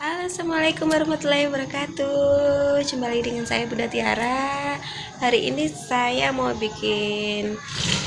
Assalamualaikum warahmatullahi wabarakatuh. Kembali dengan saya Bunda Tiara. Hari ini saya mau bikin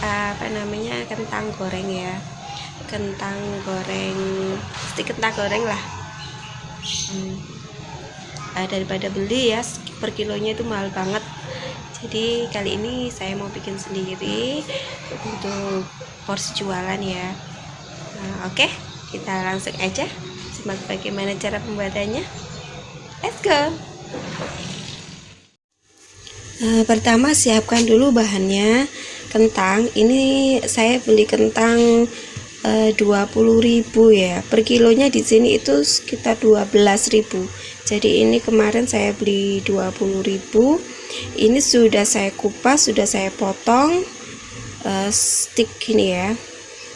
Apa namanya Kentang goreng ya. Kentang goreng Stik kentang goreng lah. Hmm. uh, Daripada beli ya Per kilonya itu mahal banget. Jadi kali ini saya mau bikin sendiri Untuk porsi jualan ya. Nah, Oke okay, kita langsung aja simak bagaimana cara pembuatannya? Let's go. Nah, pertama siapkan dulu bahannya. Kentang ini saya beli kentang e, 20.000 ya. Per kilonya di sini itu sekitar 12.000 jadi ini kemarin saya beli 20.000 ini sudah saya kupas sudah saya potong uh, stick ini ya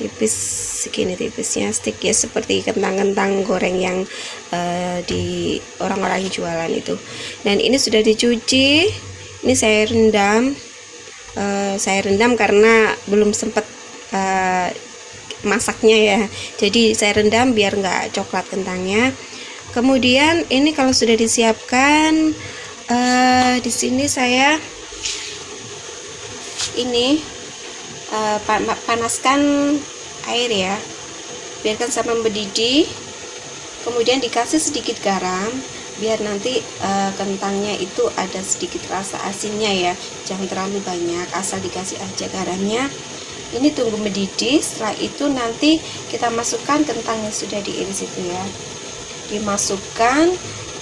tipis segini tipisnya stick ya seperti kentang-kentang goreng yang uh, di orang-orang jualan itu. Dan ini sudah dicuci ini saya rendam uh, saya rendam karena belum sempat uh, masaknya ya. Jadi saya rendam biar nggak coklat kentangnya. Kemudian ini kalau sudah disiapkan uh, di sini saya ini uh, panaskan air ya. Biarkan sampai mendidih. Kemudian dikasih sedikit garam biar nanti uh, kentangnya itu ada sedikit rasa asinnya ya. Jangan terlalu banyak asal dikasih aja garamnya. Ini tunggu mendidih setelah itu nanti kita masukkan kentang yang sudah diiris itu ya. Dimasukkan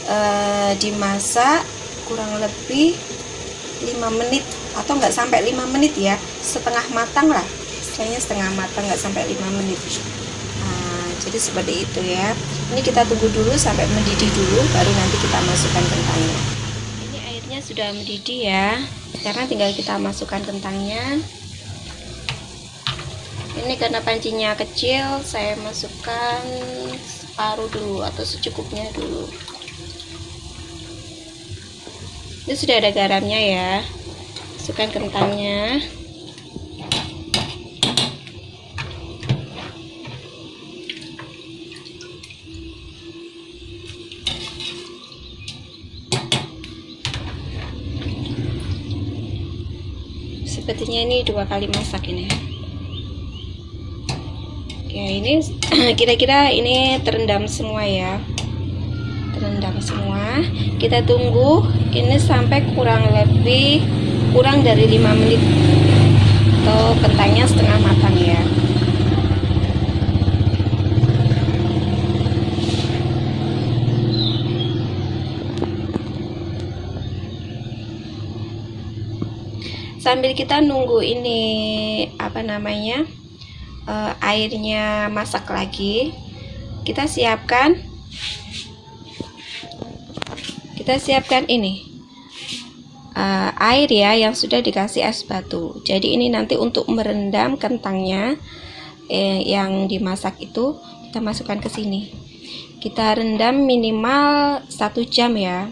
uh, dimasak kurang lebih 5 menit atau enggak sampai 5 menit ya. Setengah matang lah istilahnya setengah matang enggak sampai 5 menit. Nah, jadi seperti itu ya. Ini kita tunggu dulu sampai mendidih dulu baru nanti kita masukkan kentangnya. Ini airnya sudah mendidih ya. Sekarang tinggal kita masukkan kentangnya. Ini karena pancinya kecil saya masukkan separuh dulu atau secukupnya dulu. Ini sudah ada garamnya ya. Masukkan kentangnya sepertinya ini dua kali masak ini. Ya ini kira-kira ini terendam semua ya. Terendam semua. Kita tunggu ini sampai kurang lebih kurang dari 5 menit. Atau kentangnya setengah matang ya sambil kita nunggu ini apa namanya uh, airnya masak lagi kita siapkan kita siapkan ini uh, air ya yang sudah dikasih es batu. Jadi ini nanti untuk merendam kentangnya eh, yang dimasak itu kita masukkan ke sini. Kita rendam minimal satu jam ya.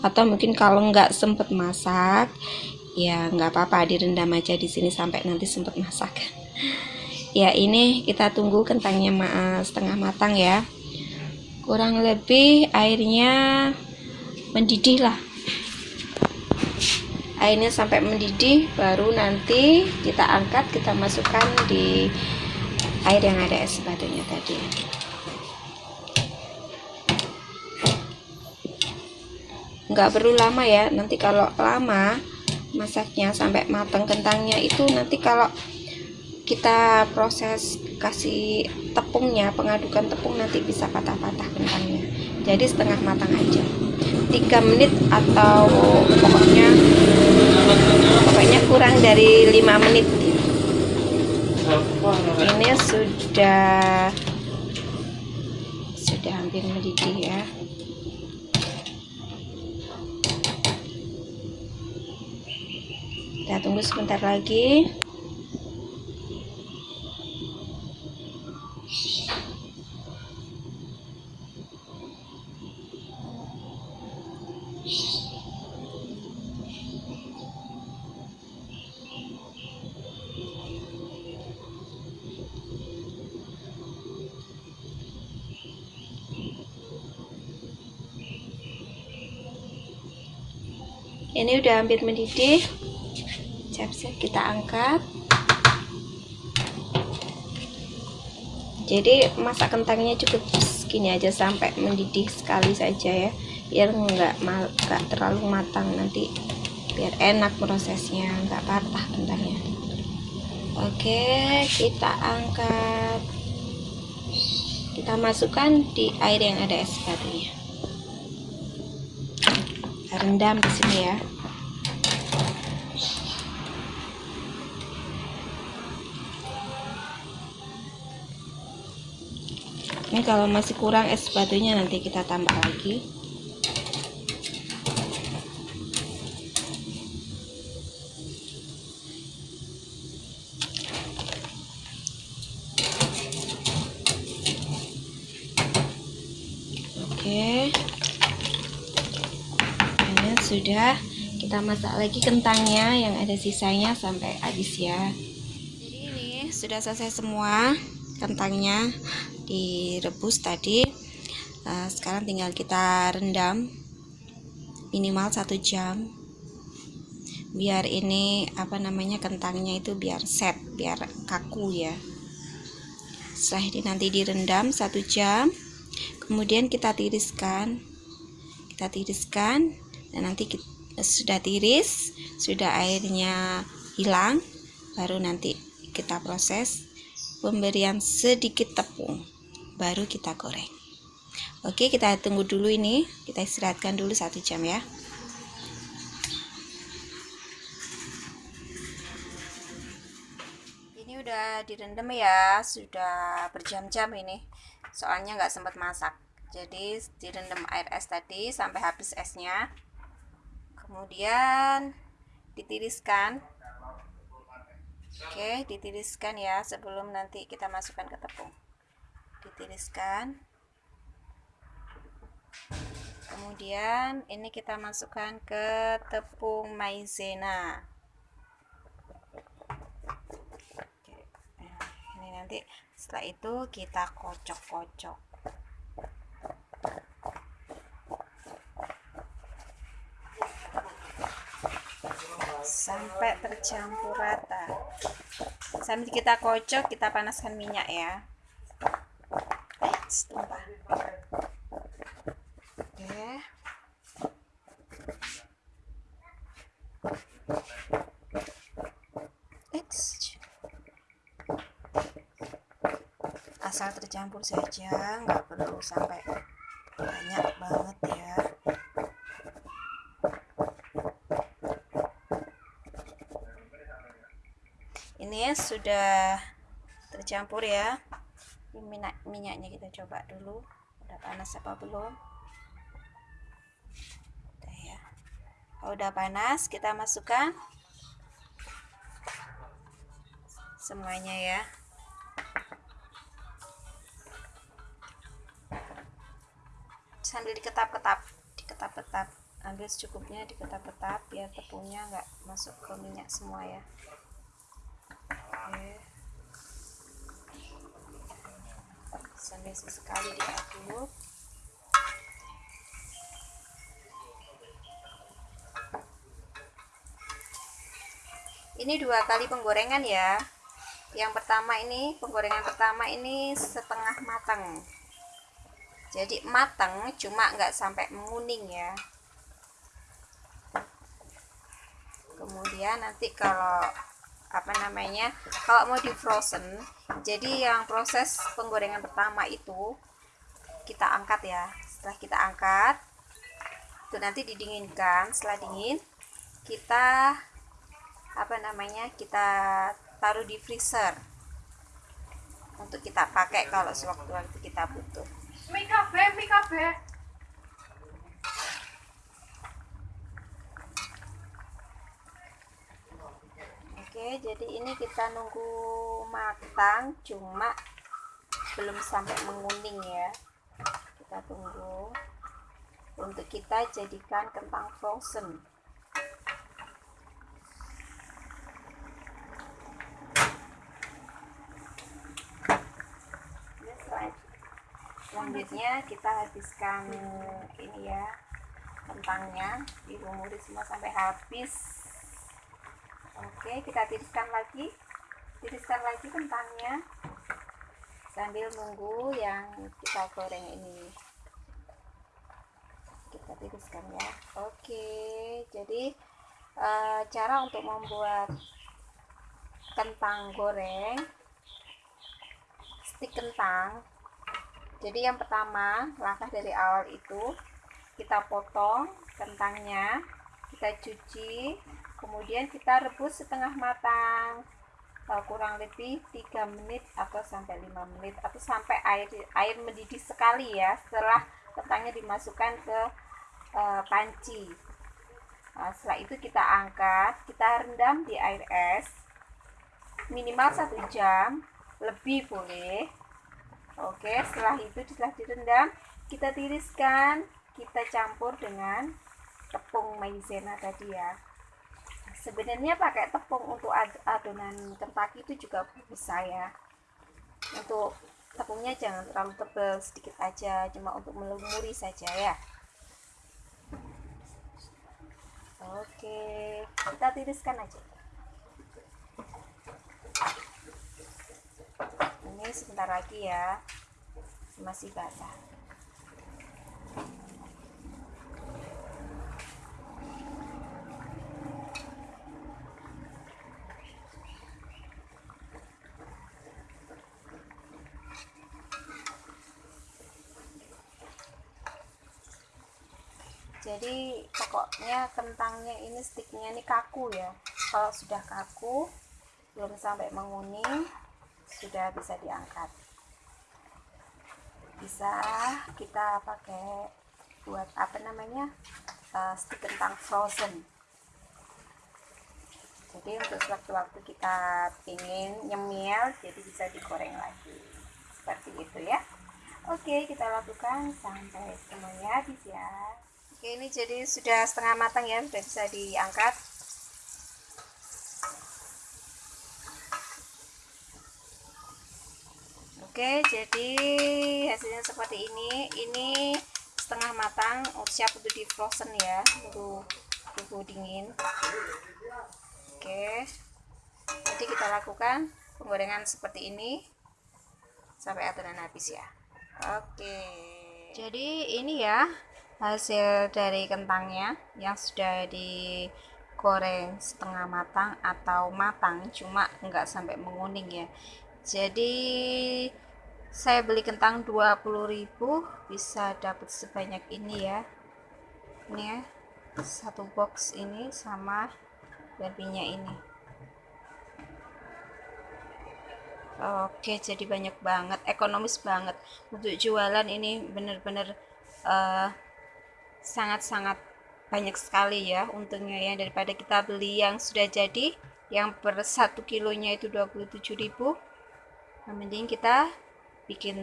Atau mungkin kalau nggak sempet masak ya nggak apa-apa direndam aja di sini sampai nanti sempet masak. Ya ini kita tunggu kentangnya setengah matang ya. Kurang lebih airnya mendidih lah. Airnya sampai mendidih baru nanti kita angkat kita masukkan di air yang ada es batunya tadi. Nggak perlu lama ya nanti kalau lama masaknya sampai matang kentangnya itu nanti kalau kita proses kasih tepungnya pengadukan tepung nanti bisa patah-patah kentangnya. Jadi setengah matang aja. 3 menit atau pokoknya pokoknya kurang dari 5 menit. Ini sudah sudah hampir mendidih ya kita tunggu sebentar lagi. Ini udah hampir mendidih siap-siap kita angkat. Jadi masak kentangnya cukup segini aja sampai mendidih sekali saja ya. Biar nggak nggak terlalu matang nanti. Biar enak prosesnya nggak patah kentangnya. Oke kita angkat. Kita masukkan di air yang ada es batunya. Rendam di sini ya ini kalau masih kurang es batunya nanti kita tambah lagi. Oke. Ini sudah kita masak lagi kentangnya yang ada sisanya sampai habis ya. Jadi ini sudah selesai semua kentangnya direbus tadi. Uh, sekarang tinggal kita rendam minimal satu jam. Biar ini apa namanya kentangnya itu biar set biar kaku ya. Setelah ini nanti direndam satu jam. Kemudian kita tiriskan. Kita tiriskan. Dan nanti kita, sudah tiris sudah airnya hilang baru nanti kita proses pemberian sedikit tepung baru kita goreng. Oke kita tunggu dulu ini. Kita istirahatkan dulu satu jam ya. Ini udah direndam ya sudah berjam-jam ini. Soalnya nggak sempat masak. Jadi direndam air es tadi sampai habis esnya. Kemudian ditiriskan. Oke ditiriskan ya sebelum nanti kita masukkan ke tepung ditiriskan kemudian ini kita masukkan ke tepung maizena. Ini nanti setelah itu kita kocok-kocok. Sampai tercampur rata. Sambil kita kocok kita panaskan minyak ya oke. Asal tercampur saja nggak perlu sampai banyak banget ya. Ini sudah tercampur ya minyak minyaknya kita coba dulu. Udah panas apa belum? Udah ya. Kalau udah panas kita masukkan semuanya ya. Sambil diketap-ketap diketap-ketap. Ambil secukupnya diketap-ketap biar tepungnya nggak masuk ke minyak semua ya oke sampai sesekali diaduk ini dua kali penggorengan ya. Yang pertama ini penggorengan pertama ini setengah matang. Jadi matang cuma nggak sampai menguning ya. Kemudian nanti kalau apa namanya kalau mau di frozen jadi yang proses penggorengan pertama itu kita angkat ya. Setelah kita angkat itu nanti didinginkan. Setelah dingin kita apa namanya kita taruh di freezer untuk kita pakai kalau sewaktu-waktu kita butuh. Mikabe, Mikabe. Oke, jadi ini kita nunggu matang, cuma belum sampai menguning ya. Kita tunggu untuk kita jadikan kentang frozen. Selanjutnya kita habiskan ini ya kentangnya dilumuri semua sampai habis oke kita tiriskan lagi. Tiriskan lagi kentangnya. Sambil nunggu yang kita goreng ini. Kita tiriskan ya. Oke jadi e, cara untuk membuat kentang goreng stik kentang. Jadi yang pertama langkah dari awal itu kita potong kentangnya kita cuci kemudian kita rebus setengah matang. Kurang lebih 3 menit atau sampai 5 menit. Atau sampai air air mendidih sekali ya setelah kentangnya dimasukkan ke uh, panci. Nah, setelah itu kita angkat kita rendam di air es. Minimal satu jam lebih boleh. Oke setelah itu setelah direndam kita tiriskan kita campur dengan tepung maizena tadi ya sebenarnya pakai tepung untuk adonan kentaki itu juga bisa ya. Untuk tepungnya jangan terlalu tebal sedikit aja cuma untuk melumuri saja ya. Oke kita tiriskan aja. Ini sebentar lagi ya masih basah jadi pokoknya kentangnya ini sticknya ini kaku ya. Kalau sudah kaku belum sampai menguning sudah bisa diangkat. Bisa kita pakai buat apa namanya uh, stick kentang frozen. Jadi untuk sewaktu-waktu kita ingin nyemil jadi bisa digoreng lagi. Seperti itu ya. Oke kita lakukan. Sampai semuanya habis ya Oke ini jadi sudah setengah matang ya sudah bisa diangkat. Oke jadi hasilnya seperti ini. Ini setengah matang siap untuk di frozen ya tunggu tunggu dingin. Oke jadi kita lakukan penggorengan seperti ini sampai adonan habis ya. Oke. Jadi ini ya hasil dari kentangnya yang sudah digoreng setengah matang atau matang cuma enggak sampai menguning ya. Jadi saya beli kentang 20.000 bisa dapat sebanyak ini ya. Ini ya satu box ini sama babinya ini. Oke jadi banyak banget ekonomis banget. Untuk jualan ini bener-bener uh, sangat-sangat banyak sekali ya untungnya ya daripada kita beli yang sudah jadi yang per satu kilonya itu 27.000 nah, mending kita bikin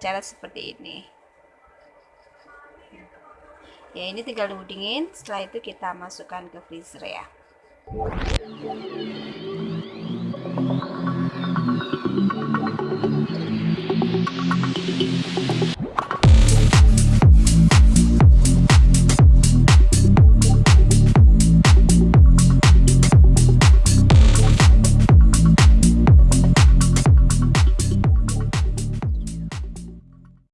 cara seperti ini. Ya ini tinggal dingin setelah itu kita masukkan ke freezer ya